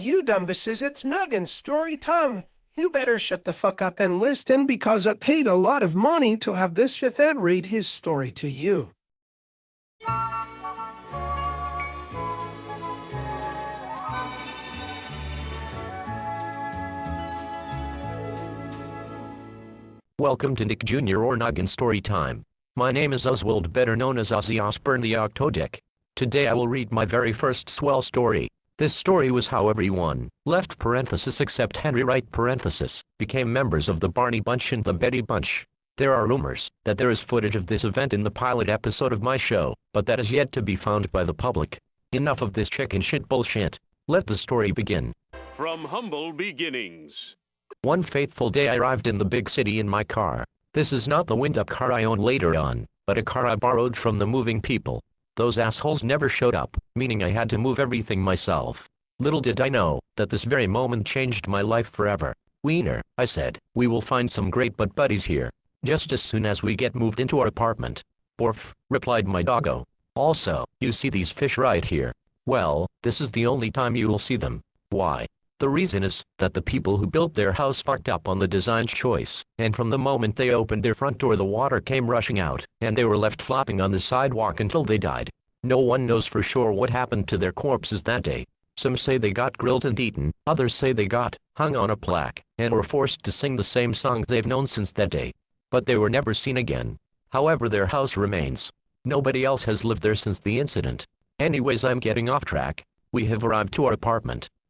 you dumbasses, it's Megan's story time. You better shut the fuck up and listen because I paid a lot of money to have this shit and read his story to you. Welcome to Nick Jr. or Noggin Story Time. My name is Oswald, better known as Ozzy Osbourne the Octodick. Today I will read my very first swell story. This story was how everyone, left parenthesis except Henry Wright parenthesis, became members of the Barney Bunch and the Betty Bunch. There are rumors that there is footage of this event in the pilot episode of my show, but that is yet to be found by the public. Enough of this chicken shit bullshit. Let the story begin. From humble beginnings. One faithful day I arrived in the big city in my car. This is not the wind-up car I own later on, but a car I borrowed from the moving people. Those assholes never showed up, meaning I had to move everything myself. Little did I know, that this very moment changed my life forever. Wiener, I said, we will find some great butt buddies here. Just as soon as we get moved into our apartment. Borf, replied my doggo. Also, you see these fish right here. Well, this is the only time you will see them. Why? The reason is that the people who built their house fucked up on the design choice, and from the moment they opened their front door the water came rushing out, and they were left flopping on the sidewalk until they died. No one knows for sure what happened to their corpses that day. Some say they got grilled and eaten, others say they got hung on a plaque, and were forced to sing the same songs they've known since that day. But they were never seen again. However their house remains. Nobody else has lived there since the incident. Anyways I'm getting off track. We have arrived to our apartment.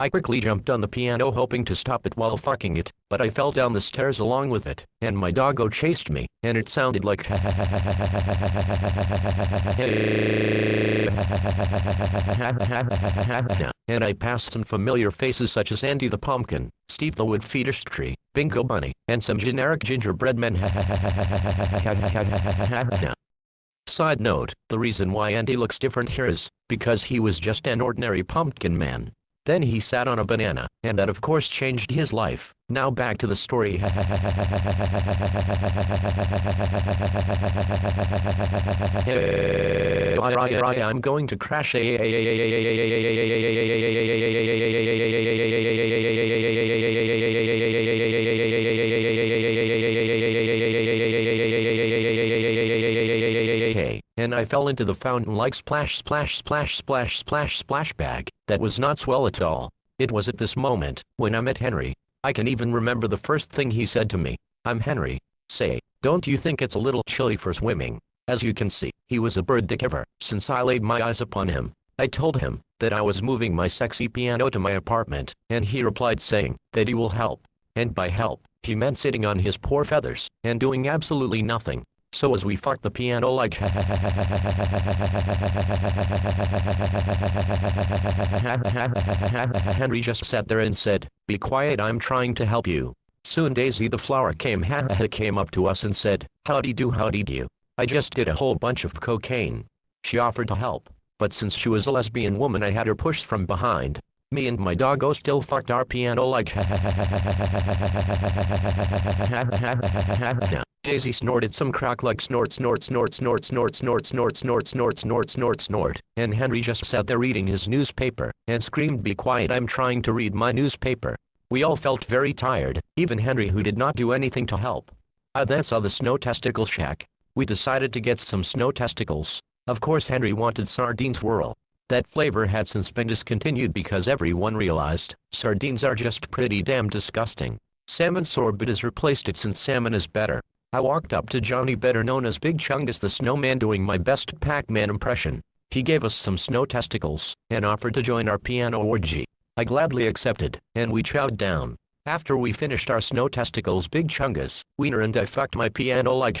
I quickly jumped on the piano hoping to stop it while fucking it, but I fell down the stairs along with it, and my doggo chased me, and it sounded like ha ha ha hahe and I passed some familiar faces such as Andy the Pumpkin, Steve the Wood Fetus Tree, Bingo Bunny, and some generic gingerbread men. Side note, the reason why Andy looks different here is because he was just an ordinary pumpkin man. Then he sat on a banana, and that of course changed his life. Now back to the story. I'm going to crash. And I fell into the fountain like splash splash splash splash splash splash bag. That was not swell at all. It was at this moment, when I met Henry. I can even remember the first thing he said to me. I'm Henry. Say, don't you think it's a little chilly for swimming? As you can see, he was a bird dick ever, since I laid my eyes upon him. I told him that I was moving my sexy piano to my apartment, and he replied saying that he will help. And by help, he meant sitting on his poor feathers, and doing absolutely nothing. So as we fucked the piano like Henry just sat there and said, Be quiet I'm trying to help you. Soon Daisy the flower came came up to us and said, Howdy do howdy do. I just did a whole bunch of cocaine. She offered to help, but since she was a lesbian woman I had her pushed from behind. Me and my doggo still fucked our piano like Daisy snorted some crack like snort snort snort snort snort snort snort snort snort snort snort snort, and Henry just sat there reading his newspaper, and screamed be quiet I'm trying to read my newspaper. We all felt very tired, even Henry who did not do anything to help. I then saw the snow testicle shack. We decided to get some snow testicles. Of course Henry wanted sardine swirl. That flavor had since been discontinued because everyone realized, sardines are just pretty damn disgusting. Salmon sorbet has replaced it since salmon is better. I walked up to Johnny better known as Big Chungus the Snowman doing my best Pac-Man impression. He gave us some snow testicles, and offered to join our piano orgy. I gladly accepted, and we chowed down. After we finished our snow testicles Big Chungus, Wiener and I fucked my piano like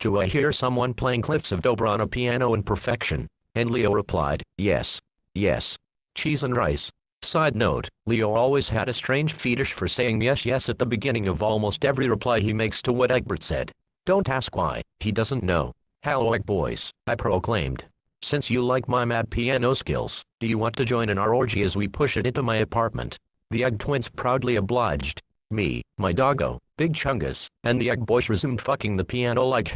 Do I hear someone playing Cliffs of Dover on a piano in perfection? And Leo replied, yes. Yes. Cheese and rice. Side note, Leo always had a strange fetish for saying yes yes at the beginning of almost every reply he makes to what Egbert said. Don't ask why, he doesn't know. Hello Boys, I proclaimed. Since you like my mad piano skills, do you want to join in our orgy as we push it into my apartment? The Egg Twins proudly obliged. Me, my doggo, Big Chungus, and the Egg Boys resumed fucking the piano like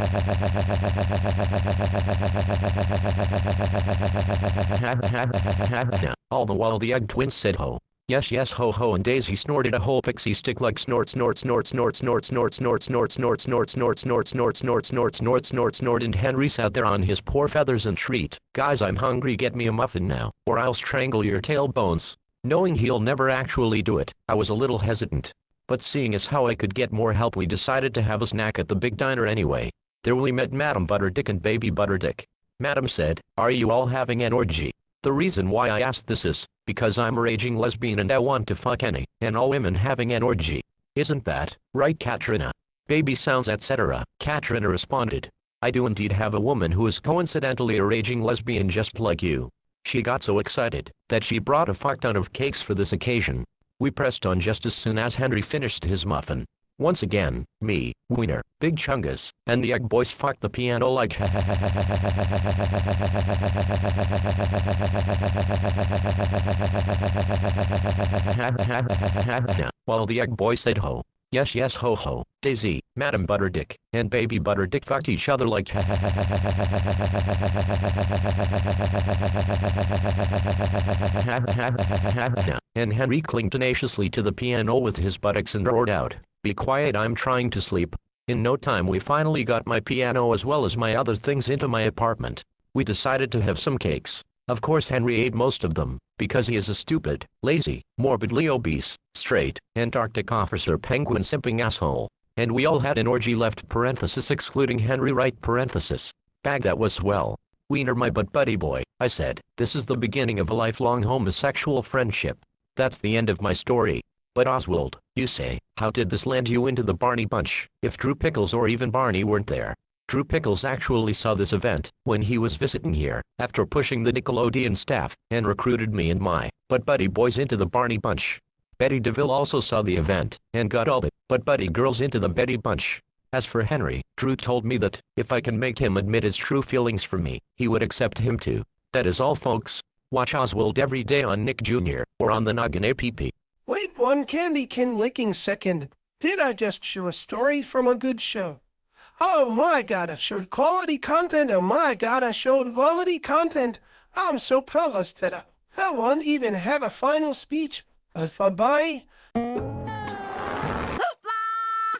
All the while the Egg Twins said ho. Yes yes ho ho and Daisy snorted a whole pixie stick like snort snort snort snort snort snort snort snort snort snort snort snort snort snort snort snort snort snort and Henry sat there on his poor feathers and shrieked, Guys I'm hungry get me a muffin now, or I'll strangle your tailbones. Knowing he'll never actually do it, I was a little hesitant. But seeing as how I could get more help we decided to have a snack at the big diner anyway. There we met Madam Butterdick and Baby Butterdick. Madam said, Are you all having an orgy? The reason why I asked this is, because I'm a raging lesbian and I want to fuck any and all women having an orgy. Isn't that, right Katrina? Baby sounds etc. Katrina responded. I do indeed have a woman who is coincidentally a raging lesbian just like you. She got so excited that she brought a fuck ton of cakes for this occasion. We pressed on just as soon as Henry finished his muffin. Once again, me, Wiener, Big Chungus, and the Egg Boys fucked the piano like While the Egg Boy said ho. Yes yes ho ho, Daisy, Madam Butterdick, and Baby Butterdick fucked each other like ha ha ha ha ha ha ha ha ha ha ha And Henry clinged tenaciously to the piano with his buttocks and roared out, Be quiet I'm trying to sleep. In no time we finally got my piano as well as my other things into my apartment. We decided to have some cakes. Of course Henry ate most of them, because he is a stupid, lazy, morbidly obese, straight, Antarctic officer penguin simping asshole. And we all had an orgy left parenthesis excluding Henry right parenthesis. Bag that was swell. Wiener my butt buddy boy, I said, this is the beginning of a lifelong homosexual friendship. That's the end of my story. But Oswald, you say, how did this land you into the Barney Bunch, if Drew Pickles or even Barney weren't there? Drew Pickles actually saw this event when he was visiting here, after pushing the Nickelodeon staff, and recruited me and my but buddy boys into the Barney Bunch. Betty DeVille also saw the event, and got all the but buddy girls into the Betty Bunch. As for Henry, Drew told me that, if I can make him admit his true feelings for me, he would accept him too. That is all folks. Watch Oswald every day on Nick Jr. or on the Noggin APP. Wait one candy can licking second. Did I just show a story from a good show? Oh my god, I showed quality content. Oh my god, I showed quality content. I'm so proud that I, I won't even have a final speech. Uh, bye.